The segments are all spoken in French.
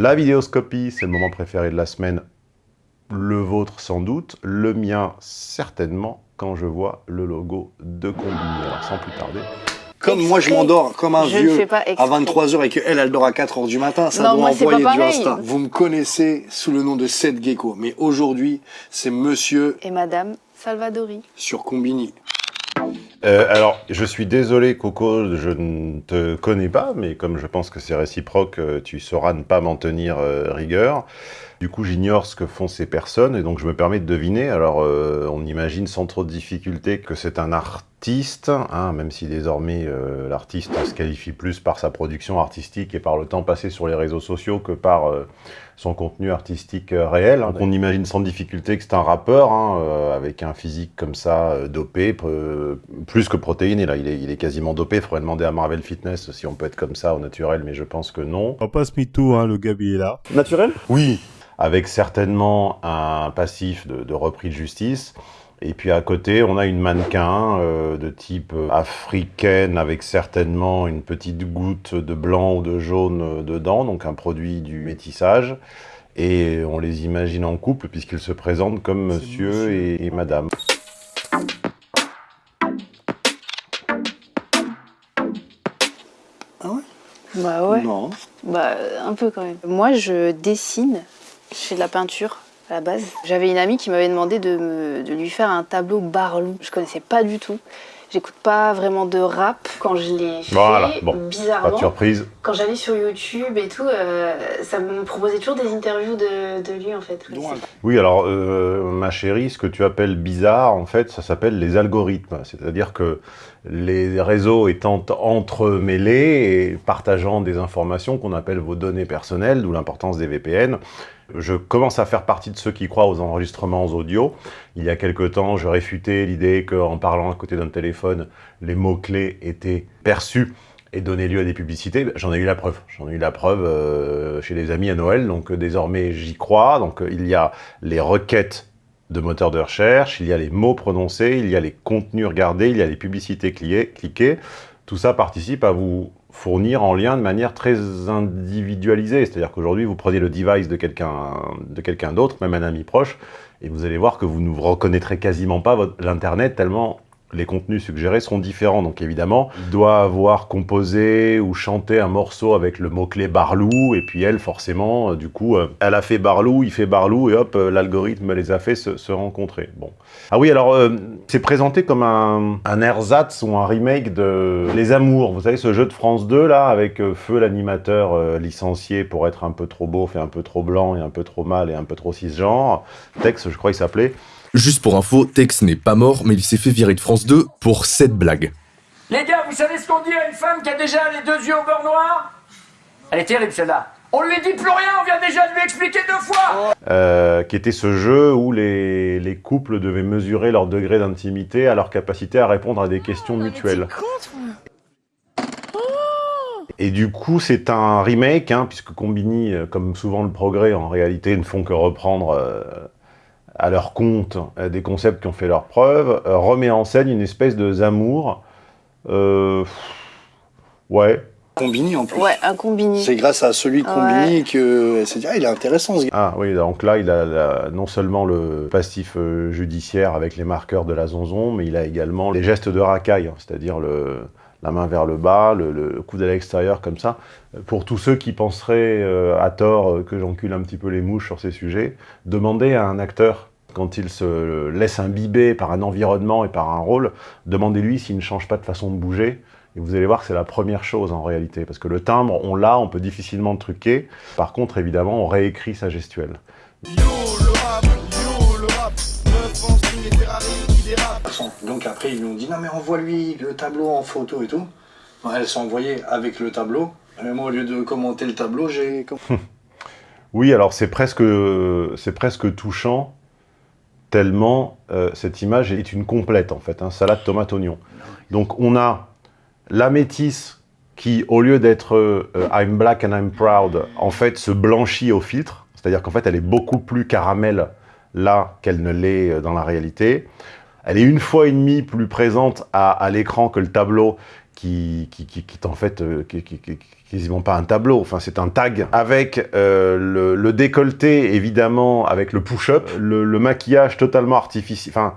La vidéoscopie, c'est le moment préféré de la semaine. Le vôtre sans doute, le mien certainement, quand je vois le logo de Combini. Alors sans plus tarder, Comme moi, je m'endors comme un Je ne vieux pas à exprès. 23h et qu'elle, elle dort à 4h du matin, ça Non, doit moi, c'est envoyer pas du. Insta. Vous me connaissez sous le nom de Seth Gecko, mais aujourd'hui, c'est monsieur Et Madame Salvadori. sur Combini. Euh, alors, je suis désolé, Coco, je ne te connais pas, mais comme je pense que c'est réciproque, euh, tu sauras ne pas m'en tenir euh, rigueur. Du coup, j'ignore ce que font ces personnes, et donc je me permets de deviner. Alors, on imagine sans trop de difficulté que c'est un artiste, hein, même si désormais euh, l'artiste se qualifie plus par sa production artistique et par le temps passé sur les réseaux sociaux que par euh, son contenu artistique euh, réel. Donc, on imagine sans difficulté que c'est un rappeur, hein, euh, avec un physique comme ça, euh, dopé, plus que protéiné. Là, il est, il est quasiment dopé. Il faudrait demander à Marvel Fitness si on peut être comme ça au naturel, mais je pense que non. On passe MeToo, hein, le Gabi est là. Naturel? Oui, avec certainement un passif de, de repris de justice. Et puis à côté, on a une mannequin euh, de type euh, africaine avec certainement une petite goutte de blanc ou de jaune euh, dedans, donc un produit du métissage. Et on les imagine en couple puisqu'ils se présentent comme monsieur, monsieur. Et, et madame. Bah ouais. Non. Bah un peu quand même. Moi je dessine, je fais de la peinture à la base. J'avais une amie qui m'avait demandé de, me- de lui faire un tableau Barlou. Je connaissais pas du tout. J'écoute pas vraiment de rap. Quand je l'ai fait, Voilà, bon, Pas de bizarrement, surprise. quand j'allais sur YouTube et tout, euh, ça me proposait toujours des interviews de, de lui en fait. Donc, Oui, alors, euh, ma chérie, ce que tu appelles bizarre, en fait, ça s'appelle les algorithmes. C'est-à-dire que les réseaux étant entremêlés et partageant des informations qu'on appelle vos données personnelles, d'où l'importance des VPN, je commence à faire partie de ceux qui croient aux enregistrements audio. Il y a quelque temps, je réfutais l'idée qu'en parlant à côté d'un téléphone, les mots-clés étaient perçus et donnaient lieu à des publicités. J'en ai eu la preuve. J'en ai eu la preuve euh, chez des amis à Noël, donc euh, désormais j'y crois. Donc euh, il y a les requêtes de moteurs de recherche, il y a les mots prononcés, il y a les contenus regardés, il y a les publicités cliquées. Tout ça participe à vous fournir en lien de manière très individualisée. C'est-à-dire qu'aujourd'hui, vous prenez le device de quelqu'un d'autre, même un ami proche, et vous allez voir que vous ne reconnaîtrez quasiment pas l'Internet tellement les contenus suggérés seront différents. Donc évidemment, il doit avoir composé ou chanté un morceau avec le mot-clé Barlou, et puis elle, forcément, euh, du coup, euh, elle a fait Barlou, il fait Barlou, et hop, euh, l'algorithme les a fait se, rencontrer. Bon. Ah oui, alors, c'est présenté comme un, ersatz ou un remake de Les Amours. Vous savez, ce jeu de France 2, là, avec Feu, l'animateur licencié pour être un peu trop beau, fait un peu trop blanc, et un peu trop mâle, et un peu trop cisgenre. Tex, je crois qu'il s'appelait. Juste pour info, Tex n'est pas mort, mais il s'est fait virer de France 2 pour cette blague. Les gars, vous savez ce qu'on dit à une femme qui a déjà les deux yeux au beurre noir? Elle est terrible celle-là. On lui dit plus rien, on vient déjà de lui expliquer deux fois euh, qui était ce jeu où les, les couples devaient mesurer leur degré d'intimité à leur capacité à répondre à des questions mutuelles. Et du coup, c'est un remake, hein, puisque Combini, euh, comme souvent le progrès, en réalité, ne font que reprendre euh, à leur compte euh, des concepts qui ont fait leur preuve, euh, remet en scène une espèce de Zamour. Euh, ouais. Combini en plus. Ouais, un combini. C'est grâce à celui de Combini que s'est dit, ah, il est intéressant ce gars. Ah oui, donc là, il a la- non seulement le passif euh, judiciaire avec les marqueurs de la zonzon, mais il a également les gestes de racaille, hein, c'est-à-dire le, la main vers le bas, le, le coude à l'extérieur comme ça. Pour tous ceux qui penseraient euh, à tort que j'encule un petit peu les mouches sur ces sujets, demandez à un acteur, quand il se laisse imbiber par un environnement et par un rôle, demandez-lui s'il ne change pas de façon de bouger. Et vous allez voir que c'est la première chose en réalité, parce que le timbre, on l'a, on peut difficilement le truquer. Par contre, évidemment, on réécrit sa gestuelle. Donc après, ils lui ont dit, non mais envoie-lui le tableau en photo et tout. Elles sont envoyées avec le tableau. Et moi, au lieu de commenter le tableau, j'ai... Oui, alors c'est presque, c'est presque touchant, tellement euh, cette image est une complète en fait, hein, salade tomate oignon. Donc on a la métisse qui, au lieu d'être euh, I'm black and I'm proud, en fait se blanchit au filtre, c'est-à-dire qu'en fait elle est beaucoup plus caramel là qu'elle ne l'est euh, dans la réalité. Elle est une fois et demie plus présente à l'écran que le tableau qui, qui, qui, qui est en fait euh, qui, quasiment pas un tableau, enfin c'est un tag avec euh, le, le décolleté évidemment, avec le push-up, le, le maquillage totalement artificiel, enfin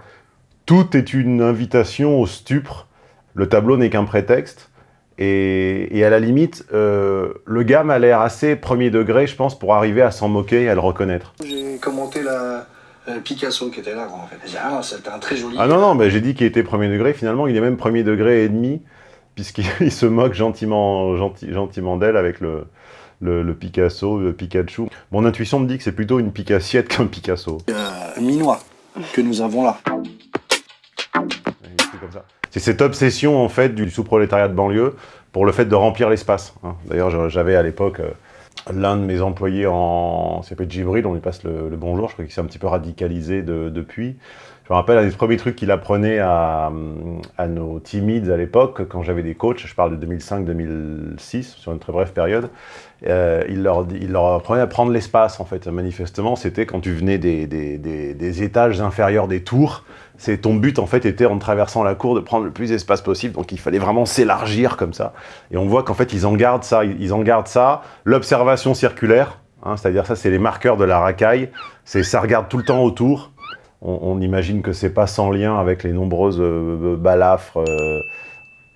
tout est une invitation au stupre, le tableau n'est qu'un prétexte, et, et à la limite, euh, le gars m'a l'air assez premier degré, je pense, pour arriver à s'en moquer et à le reconnaître. J'ai commenté la Picasso qui était là, en fait. J'ai dit, ah c'était un très joli. Ah non, non, mais j'ai dit qu'il était premier degré, finalement il est même premier degré et demi, puisqu'il il se moque gentiment, gentil- gentiment d'elle avec le, le, le Picasso, le Pikachu. Mon intuition me dit que c'est plutôt une Picassiette qu'un Picasso. Euh, minois que nous avons là. C'est cette obsession en fait du sous-prolétariat de banlieue pour le fait de remplir l'espace. hein. D'ailleurs, j'avais à l'époque euh, l'un de mes employés en... s'appelle Djibril, on lui passe le, le bonjour, je crois qu'il s'est un petit peu radicalisé de- depuis. Je me rappelle un des premiers trucs qu'il apprenait à, à nos timides à l'époque, quand j'avais des coachs, je parle de 2005-2006, sur une très brève période, euh, il, leur, il leur apprenait à prendre l'espace, en fait. Manifestement, c'était quand tu venais des, des- des- des étages inférieurs des tours, c'est ton but, en fait, était en traversant la cour de prendre le plus d'espace possible, donc il fallait vraiment s'élargir comme ça. Et on voit qu'en fait, ils en gardent ça, ils en gardent ça, l'observation circulaire, hein, c'est-à-dire ça, c'est les marqueurs de la racaille, c'est ça regarde tout le temps autour, on, on imagine que c'est pas sans lien avec les nombreuses euh, balafres. euh,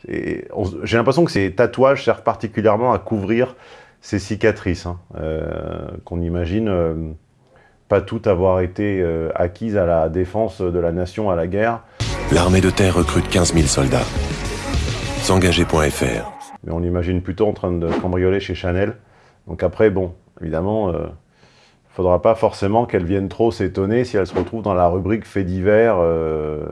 et on s- J'ai l'impression que ces tatouages servent particulièrement à couvrir ces cicatrices, hein, euh, qu'on imagine euh, pas toutes avoir été euh, acquises à la défense de la nation à la guerre. L'armée de terre recrute 15 000 soldats. S'engager.fr mais on l'imagine plutôt en train de cambrioler chez Chanel. Donc après, bon, évidemment, faudra pas forcément qu'elle vienne trop s'étonner si elle se retrouve dans la rubrique faits divers euh,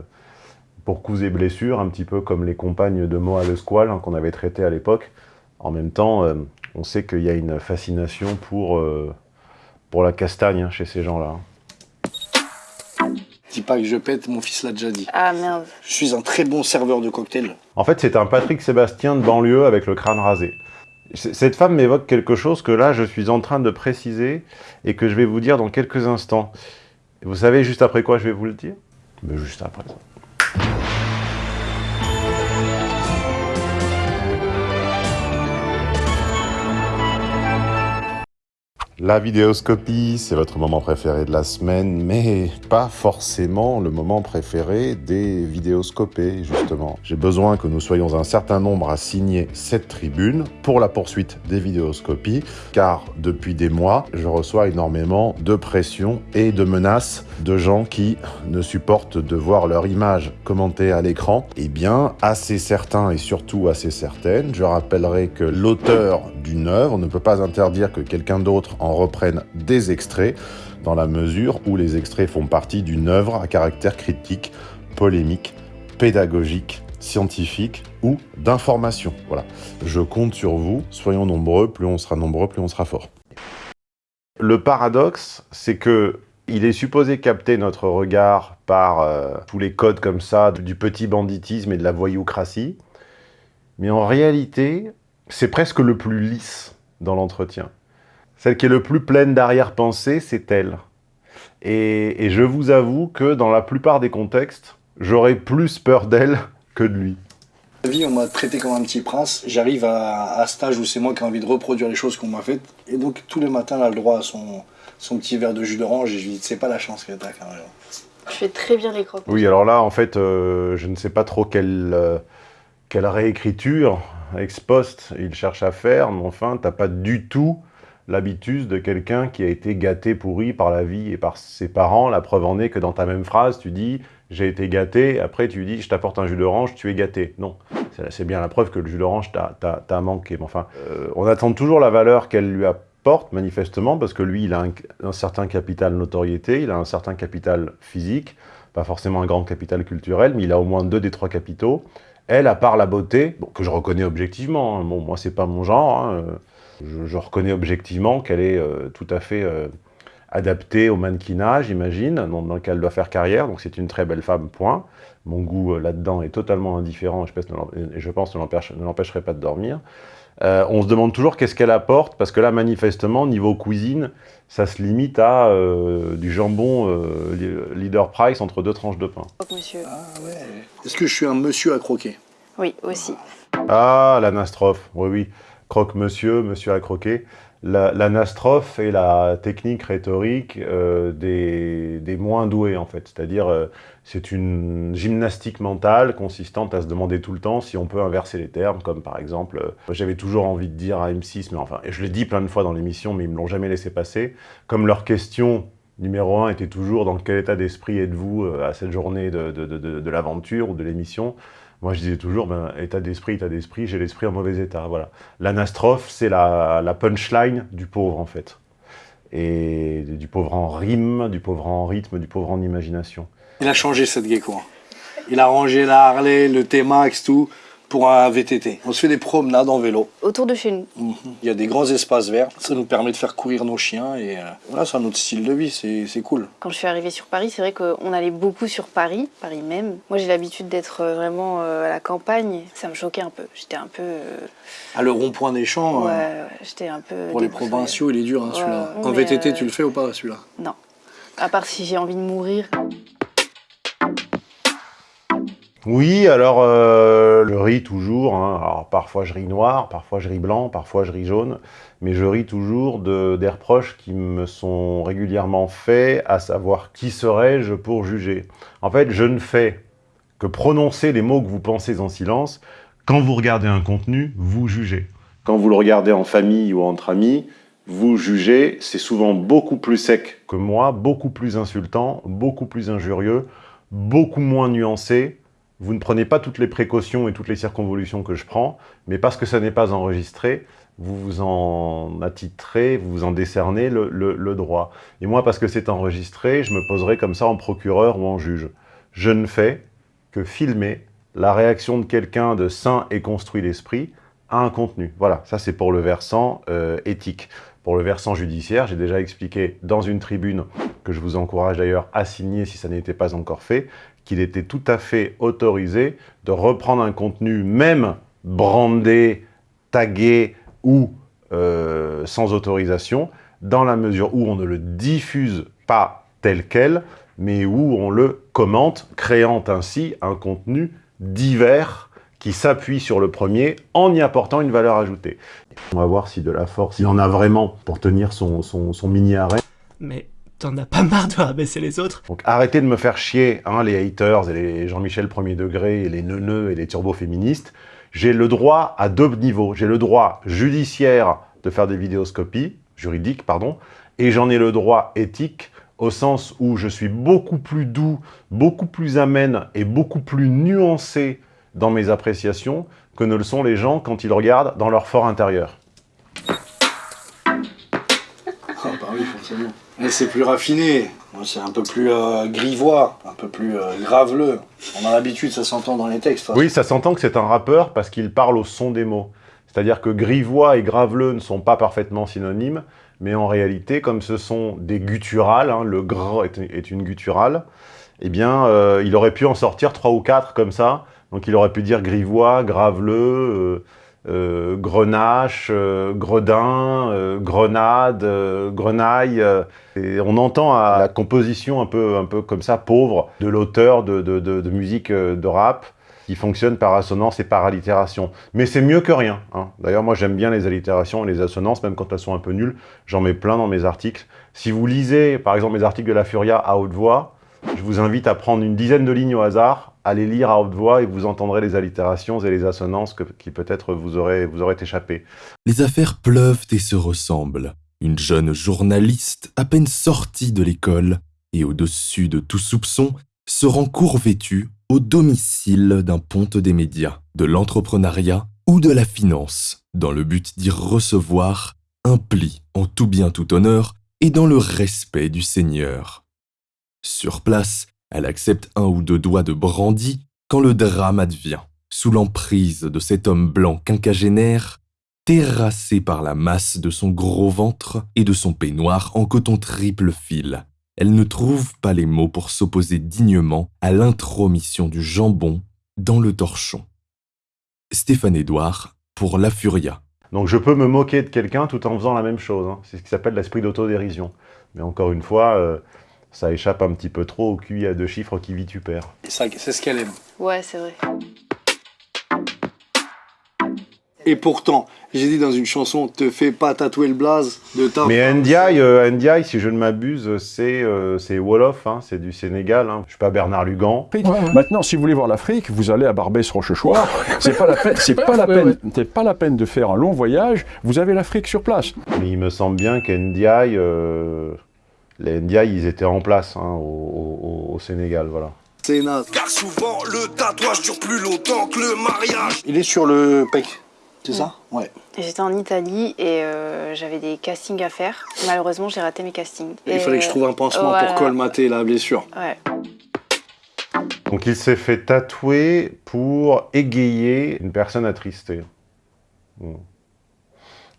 pour coups et blessures, un petit peu comme les compagnes de Moa le Squal hein, qu'on avait traité à l'époque. En même temps, euh, on sait qu'il y a une fascination pour, euh, pour la castagne hein, chez ces gens-là. Dis pas que je pète, mon fils l'a déjà dit. Ah merde. Je suis un très bon serveur de cocktail. En fait, c'est un Patrick Sébastien de banlieue avec le crâne rasé. Cette femme m'évoque quelque chose que là, je suis en train de préciser et que je vais vous dire dans quelques instants. Vous savez juste après quoi je vais vous le dire? Ben, Juste après. La vidéoscopie, c'est votre moment préféré de la semaine, mais pas forcément le moment préféré des vidéoscopés, justement. J'ai besoin que nous soyons un certain nombre à signer cette tribune pour la poursuite des vidéoscopies, car depuis des mois, je reçois énormément de pression et de menaces de gens qui ne supportent de voir leur image commentée à l'écran. Eh bien, assez certains et surtout assez certaines, je rappellerai que l'auteur d'une œuvre ne peut pas interdire que quelqu'un d'autre en reprenne des extraits, dans la mesure où les extraits font partie d'une œuvre à caractère critique, polémique, pédagogique, scientifique ou d'information. Voilà. Je compte sur vous, soyons nombreux, plus on sera nombreux, plus on sera fort. Le paradoxe, c'est que il est supposé capter notre regard par euh, tous les codes comme ça, du petit banditisme et de la voyoucratie, mais en réalité, c'est presque le plus lisse dans l'entretien. Celle qui est le plus pleine d'arrière-pensée, c'est elle. Et, et je vous avoue que dans la plupart des contextes, j'aurais plus peur d'elle que de lui. La vie, on m'a traité comme un petit prince. J'arrive à, à cet âge où c'est moi qui ai envie de reproduire les choses qu'on m'a faites. Et donc, tous les matins, elle a le droit à son, son petit verre de jus d'orange. Et je lui dis, c'est pas la chance que t'as quand même. Tu fais très bien les crocs. Oui, alors là, en fait, euh, je ne sais pas trop quelle, euh, quelle réécriture ex post il cherche à faire, mais enfin, t'as pas du tout l'habitude de quelqu'un qui a été gâté, pourri par la vie et par ses parents. La preuve en est que dans ta même phrase, tu dis « j'ai été gâté », après tu dis « je t'apporte un jus d'orange, tu es gâté ». Non, c'est bien la preuve que le jus d'orange t'a manqué. Mais enfin, euh, on attend toujours la valeur qu'elle lui apporte, manifestement, parce que lui, il a un, un certain capital notoriété, il a un certain capital physique, pas forcément un grand capital culturel, mais il a au moins deux des trois capitaux. Elle, à part la beauté, que je reconnais objectivement, hein, bon, moi c'est pas mon genre, hein, je, reconnais objectivement qu'elle est euh, tout à fait euh, adaptée au mannequinage, j'imagine, dans, lequel elle doit faire carrière, donc c'est une très belle femme, point. Mon goût euh, là-dedans est totalement indifférent, et je pense, ne l'empêcherait pas de dormir. Euh, on se demande toujours qu'est-ce qu'elle apporte, parce que là, manifestement, niveau cuisine, ça se limite à euh, du jambon euh, leader price entre deux tranches de pain. Monsieur. Ah ouais. Est-ce que je suis un monsieur à croquer? Oui, aussi. Ah, l'anastrophe, oui, oui. Croque-monsieur, monsieur a croqué. L'anastrophe est la technique rhétorique euh, des, moins doués, en fait. C'est-à-dire, euh, c'est une gymnastique mentale consistante à se demander tout le temps si on peut inverser les termes, comme par exemple, euh, j'avais toujours envie de dire à M6, mais enfin, et je l'ai dit plein de fois dans l'émission, mais ils me l'ont jamais laissé passer, comme leur question numéro un était toujours dans quel état d'esprit êtes-vous à cette journée de, de, de l'aventure ou de l'émission moi, je disais toujours, ben, état d'esprit, état d'esprit, j'ai l'esprit en mauvais état. Voilà. L'anastrophe, c'est la, la, punchline du pauvre, en fait. Et du pauvre en rime, du pauvre en rythme, du pauvre en imagination. Il a changé, cette gecko. Il a rangé la Harley, le T-Max, tout pour un VTT. On se fait des promenades en vélo. Autour de chez nous. Mhm. Il y a des grands espaces verts. Ça nous permet de faire courir nos chiens. Et euh, voilà, c'est un autre style de vie. C'est cool. Quand je suis arrivée sur Paris, c'est vrai qu'on allait beaucoup sur Paris, Paris même. Moi, j'ai l'habitude d'être euh, vraiment euh, à la campagne. Ça me choquait un peu. J'étais un peu... À le rond-point des champs Ouais, ouais j'étais un peu... Pour les provinciaux, il est dur, hein, celui-là. en VTT, tu le fais ou pas, celui-là? Non. À part si j'ai envie de mourir. Oui, alors euh, je ris toujours. Hein. Alors parfois je ris noir, parfois je ris blanc, parfois je ris jaune, mais je ris toujours de, des reproches qui me sont régulièrement faits, à savoir qui serais-je pour juger. En fait, je ne fais que prononcer les mots que vous pensez en silence. Quand vous regardez un contenu, vous jugez. Quand vous le regardez en famille ou entre amis, vous jugez, c'est souvent beaucoup plus sec que moi, beaucoup plus insultant, beaucoup plus injurieux, beaucoup moins nuancé, vous ne prenez pas toutes les précautions et toutes les circonvolutions que je prends, mais parce que ça n'est pas enregistré, vous vous en attitrez, vous vous en décernez le, droit. Et moi, parce que c'est enregistré, je me poserai comme ça en procureur ou en juge. Je ne fais que filmer la réaction de quelqu'un de sain et construit d'esprit à un contenu. Voilà, ça c'est pour le versant euh, éthique. Pour le versant judiciaire, j'ai déjà expliqué dans une tribune, que je vous encourage d'ailleurs à signer si ça n'était pas encore fait, qu'il était tout à fait autorisé de reprendre un contenu, même brandé, tagué ou euh, sans autorisation, dans la mesure où on ne le diffuse pas tel quel, mais où on le commente, créant ainsi un contenu divers qui s'appuie sur le premier en y apportant une valeur ajoutée. On va voir si de la force, il en a vraiment pour tenir son, son, son mini-arrêt. Mais t'en as pas marre de rabaisser les autres Donc arrêtez de me faire chier, hein, les haters et les Jean-Michel premier degré, et les neuneux et les turbo-féministes. J'ai le droit à deux niveaux. J'ai le droit judiciaire de faire des vidéoscopies, juridiques, pardon, et j'en ai le droit éthique au sens où je suis beaucoup plus doux, beaucoup plus amène et beaucoup plus nuancé dans mes appréciations que ne le sont les gens quand ils regardent dans leur fort intérieur. Ah bah oui, forcément. Mais c'est plus raffiné, c'est un peu plus euh, grivois, un peu plus euh, graveleux. On a l'habitude, ça s'entend dans les textes. Oui, ça s'entend que c'est un rappeur parce qu'il parle au son des mots. C'est-à-dire que grivois et graveleux ne sont pas parfaitement synonymes, mais en réalité, comme ce sont des gutturales, hein, le gr est, une gutturale, eh bien, euh, il aurait pu en sortir trois ou quatre comme ça. Donc il aurait pu dire grivois, graveleux, euh, grenache, euh, gredin, euh, grenade, euh, grenaille. et on entend à la composition un peu, un peu comme ça, pauvre, de l'auteur de, musique de rap, qui fonctionne par assonance et par allitération. Mais c'est mieux que rien. Hein. D'ailleurs, moi j'aime bien les allitérations et les assonances, même quand elles sont un peu nulles. J'en mets plein dans mes articles. Si vous lisez, par exemple, mes articles de La Furia à haute voix, je vous invite à prendre une dizaine de lignes au hasard allez lire à haute voix et vous entendrez les allitérations et les assonances qui peut-être vous auraient, vous échappé. Les affaires pleuvent et se ressemblent. Une jeune journaliste, à peine sortie de l'école, et au-dessus de tout soupçon, se rend court vêtue au domicile d'un ponte des médias, de l'entrepreneuriat ou de la finance, dans le but d'y recevoir un pli en tout bien tout honneur et dans le respect du Seigneur. Sur place, elle accepte un ou deux doigts de brandy quand le drame advient, sous l'emprise de cet homme blanc quinquagénaire, terrassé par la masse de son gros ventre et de son peignoir en coton triple fil. Elle ne trouve pas les mots pour s'opposer dignement à l'intromission du jambon dans le torchon. Stéphane Édouard pour La Furia. Donc je peux me moquer de quelqu'un tout en faisant la même chose. Hein. C'est ce qui s'appelle l'esprit d'autodérision. Mais encore une fois, euh, ça échappe un petit peu trop au QI à deux chiffres qui vitupère. C'est ce qu'elle aime. Ouais, c'est vrai. Et pourtant, j'ai dit dans une chanson, te fais pas tatouer le blaze de ta... Mais Ndiaye, euh, Ndiaye, si je ne m'abuse, c'est euh, c'est Wolof, hein, c'est du Sénégal. Hein. Je suis pas Bernard Lugan. Maintenant, si vous voulez voir l'Afrique, vous allez à Barbès-Rochechouart. C'est pas la peine, c'est pas la peine, c'est pas la peine de faire un long voyage. Vous avez l'Afrique sur place. Mais il me semble bien qu'Ndiaye, euh, les Ndiaye, ils étaient en place hein, au, au- au Sénégal, voilà. C'est naze. Car souvent le tatouage dure plus longtemps que le mariage. Il est sur le pec, c'est ça Ouais. J'étais en Italie et euh, j'avais des castings à faire. Malheureusement, j'ai raté mes castings. Il Et, fallait que je trouve un pansement voilà. pour colmater la blessure. Ouais. Donc il s'est fait tatouer pour égayer une personne attristée. Bon.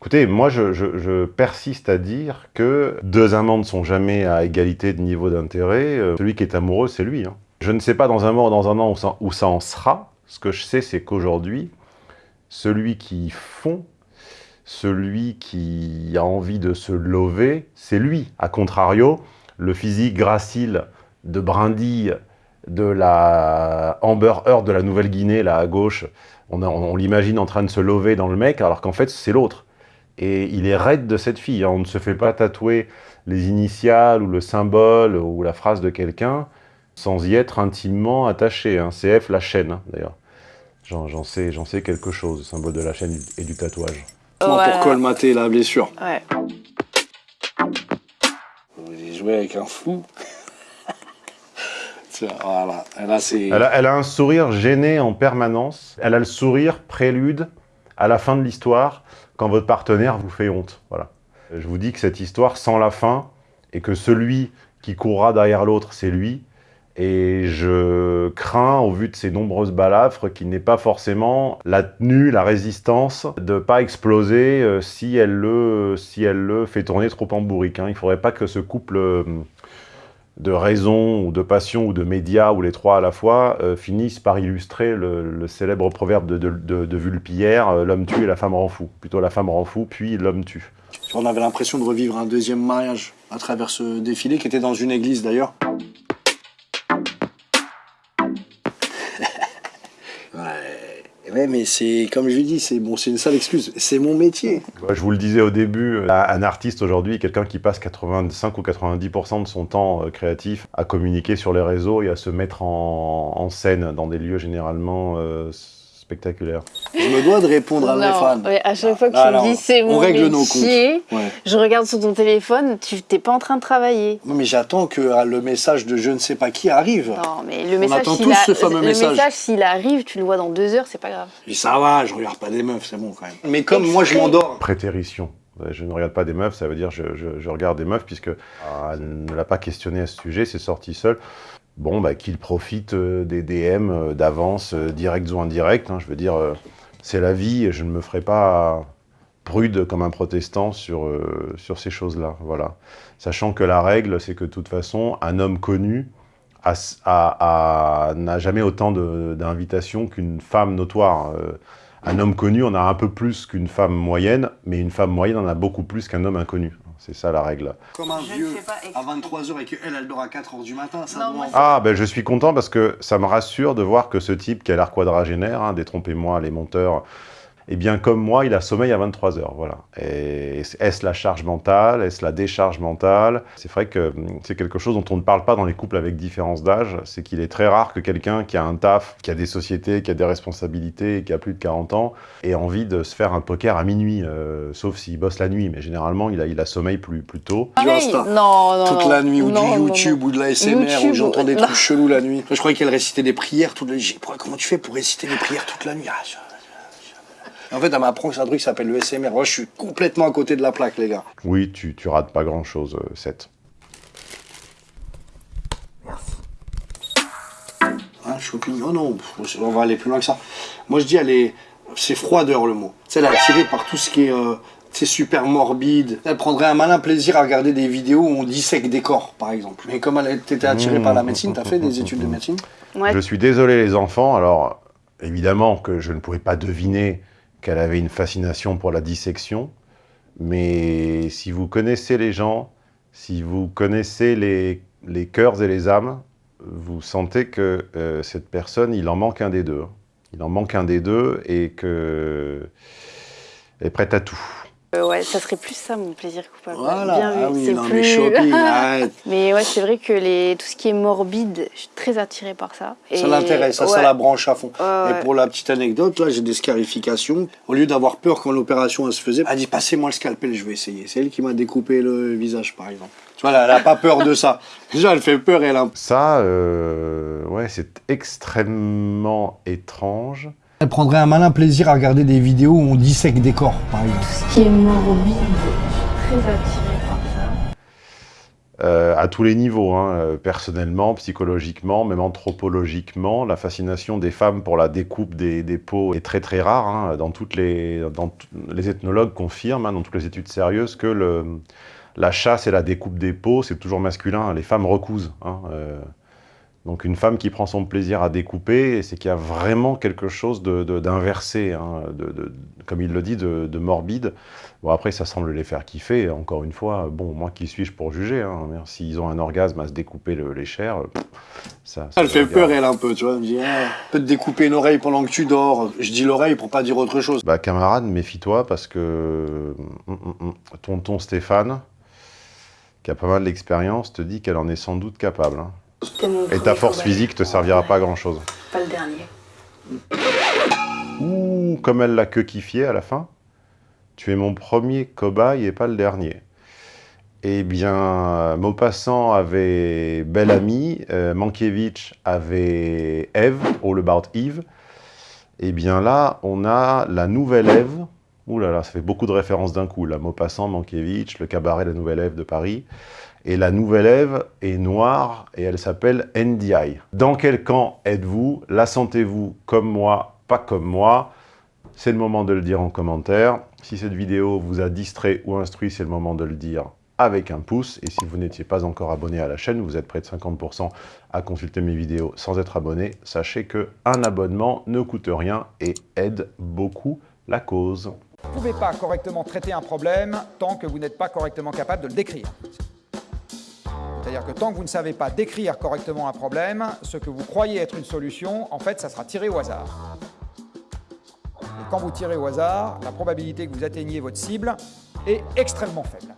Écoutez, moi je, persiste à dire que deux amants ne sont jamais à égalité de niveau d'intérêt. Euh, Celui qui est amoureux, c'est lui. hein. Je ne sais pas dans un mois ou dans un an où ça, en sera. Ce que je sais, c'est qu'aujourd'hui, celui qui fond, celui qui a envie de se lever, c'est lui. A contrario, le physique gracile de brindille de la Amber Heard de la Nouvelle-Guinée, là à gauche, on l'imagine en train de se lever dans le mec, alors qu'en fait c'est l'autre. Et il est raide de cette fille. hein. On ne se fait pas tatouer les initiales ou le symbole ou la phrase de quelqu'un sans y être intimement attaché. hein. CF la chaîne, hein, d'ailleurs. J'en sais, j'en sais quelque chose, le symbole de la chaîne et du tatouage. Voilà. Pour colmater la blessure. Ouais. J'ai joué avec un fou. Voilà. C'est... A, elle a un sourire gêné en permanence. Elle a le sourire prélude à la fin de l'histoire quand votre partenaire vous fait honte. Voilà. Je vous dis que cette histoire sans la fin et que celui qui courra derrière l'autre, c'est lui. Et je crains, au vu de ces nombreuses balafres, qu'il n'ait pas forcément la tenue, la résistance de pas exploser euh, si, elle le, si elle le fait tourner trop en bourrique. hein. Il ne faudrait pas que ce couple euh, de raison ou de passion ou de médias ou les trois à la fois euh, finissent par illustrer le, célèbre proverbe de, de, de, de Vulpillère, euh, l'homme tue et la femme rend fou. Plutôt la femme rend fou, puis l'homme tue. On avait l'impression de revivre un deuxième mariage à travers ce défilé qui était dans une église d'ailleurs. Ouais. mais c'est comme je lui dis, c'est bon, c'est une sale excuse. C'est mon métier. Ouais, Je vous le disais au début, euh, un artiste aujourd'hui, quelqu'un qui passe 85 ou 90% de son temps euh, créatif à communiquer sur les réseaux et à se mettre en, en scène dans des lieux généralement euh, spectaculaires. Je me dois de répondre à mes Non, fans. ouais, à chaque fois que Ah, tu me non, dis c'est on mon règle nos métier, Ouais. je regarde sur ton téléphone, tu t'es pas en train de travailler. Non, mais j'attends que euh, le message de je ne sais pas qui arrive. Non, mais le message, attend s'il tous a- ce fameux le message. message, s'il arrive, tu le vois dans deux heures, c'est pas grave. Ça va, je regarde pas des meufs, c'est bon quand même. Mais comme moi je m'endors. Prétérition. Je ne regarde pas des meufs, ça veut dire je, je- je regarde des meufs puisque ah, elle ne l'a pas questionné à ce sujet, c'est sorti seul. Bon, bah, qu'il profite euh, des DM euh, d'avance, euh, directs ou indirects. hein, je veux dire, c'est la vie je ne me ferai pas prude comme un protestant sur, sur ces choses-là. Voilà. Sachant que la règle, c'est que de toute façon, un homme connu n'a jamais autant d'invitations qu'une femme notoire. Un homme connu en a un peu plus qu'une femme moyenne, mais une femme moyenne en a beaucoup plus qu'un homme inconnu. C'est ça la règle. Comme un vieux à 23h et qu'elle, elle dort à 4h du matin, ça Non, Ah, ben je suis content parce que ça me rassure de voir que ce type qui a l'air quadragénaire, hein, détrompez-moi les monteurs, eh bien comme moi, il a sommeil à 23h, voilà. Et est-ce la charge mentale Est-ce la décharge mentale? C'est vrai que hum, c'est quelque chose dont on ne parle pas dans les couples avec différence d'âge, c'est qu'il est très rare que quelqu'un qui a un taf, qui a des sociétés, qui a des responsabilités, qui a plus de 40 ans, ait envie de se faire un poker à minuit, euh, sauf s'il bosse la nuit, mais généralement, il a, il a sommeil plus, plus tôt. Du Pareil, Insta. non, non, toute non. la nuit, ou Non, du YouTube, non. ou de la SMR, où j'entends des trucs chelous la nuit. Je croyais qu'elle récitait des prières toute la nuit. Comment tu fais pour réciter des prières toute la nuit? Ah, En fait, elle m'apprend que c'est un truc qui s'appelle le SMR. Moi, je suis complètement à côté de la plaque, les gars. Oui, tu, tu rates pas grand-chose, euh, Seth. Hein, je suis opinion. Oh non, on va aller plus loin que ça. Moi, je dis, elle est. C'est froideur le mot. Tu sais, elle est attirée par tout ce qui est. euh, c'est super morbide. Elle prendrait un malin plaisir à regarder des vidéos où on dissèque des corps, par exemple. Mais comme elle était attirée par la médecine, t'as fait des études de médecine? Ouais. Je suis désolé les enfants, alors évidemment que je ne pouvais pas deviner qu'elle avait une fascination pour la dissection, mais si vous connaissez les gens, si vous connaissez les, les cœurs et les âmes, vous sentez que euh, cette personne, il en manque un des deux. Il en manque un des deux et que est prête à tout. Euh, ouais, ça serait plus ça mon plaisir coupable. Voilà, Bien vu, ah oui, c'est non, mais plus... shopping, arrête. mais ouais, c'est vrai que les... tout ce qui est morbide, je suis très attirée par ça. Ça l'intéresse, ça, ça la branche à fond. Et pour la petite anecdote, là, j'ai des scarifications. Au lieu d'avoir peur quand l'opération se faisait, elle a dit passez-moi le scalpel, je vais essayer. C'est elle qui m'a découpé le visage, par exemple. Tu vois, elle n'a pas peur de ça. Déjà, elle fait peur et elle a un Ça, euh, ouais, c'est extrêmement étrange. Elle prendrait un malin plaisir à regarder des vidéos où on dissèque des corps, par exemple. Ce qui est morbide, je suis très attirée par ça. Euh, à tous les niveaux, hein, euh, personnellement, psychologiquement, même anthropologiquement, la fascination des femmes pour la découpe des, des peaux est très très rare. hein, dans toutes les, dans les ethnologues confirment, hein, dans toutes les études sérieuses, que le, la chasse et la découpe des peaux, c'est toujours masculin. Les femmes recousent. hein, euh. Donc une femme qui prend son plaisir à découper, c'est qu'il y a vraiment quelque chose de- de- d'inversé, hein, de, de- comme il le dit, de, de morbide. Bon, après, ça semble les faire kiffer. Encore une fois, bon, moi, qui suis-je pour juger hein, S'ils ont un orgasme à se découper le- les chairs, pff, ça... ça Elle fait peur, elle, un peu, tu vois. Elle me dit, Ah, peut te découper une oreille pendant que tu dors. Je dis l'oreille pour pas dire autre chose. Bah, camarade, méfie-toi parce que hum, hum, hum, tonton Stéphane, qui a pas mal d'expérience, te dit qu'elle en est sans doute capable. hein. Et ta force physique te servira pas à grand-chose. Pas le dernier. Ouh, comme elle l'a que kiffé à la fin. Tu es mon premier cobaye et pas le dernier. Eh bien, Maupassant avait Belle Amie, euh, Mankiewicz avait Eve, All About Eve. Eh bien là, on a la nouvelle Ève. Ouh là là, ça fait beaucoup de références d'un coup. La Maupassant, Mankiewicz, le cabaret La Nouvelle Ève de Paris. Et la nouvelle Ève est noire et elle s'appelle NDI. Dans quel camp êtes-vous? La sentez-vous comme moi, pas comme moi? C'est le moment de le dire en commentaire. Si cette vidéo vous a distrait ou instruit, c'est le moment de le dire avec un pouce. Et si vous n'étiez pas encore abonné à la chaîne, vous êtes près de 50% à consulter mes vidéos sans être abonné. Sachez que un abonnement ne coûte rien et aide beaucoup la cause. Vous ne pouvez pas correctement traiter un problème tant que vous n'êtes pas correctement capable de le décrire. C'est-à-dire que tant que vous ne savez pas décrire correctement un problème, ce que vous croyez être une solution, en fait, ça sera tiré au hasard. Et quand vous tirez au hasard, la probabilité que vous atteigniez votre cible est extrêmement faible.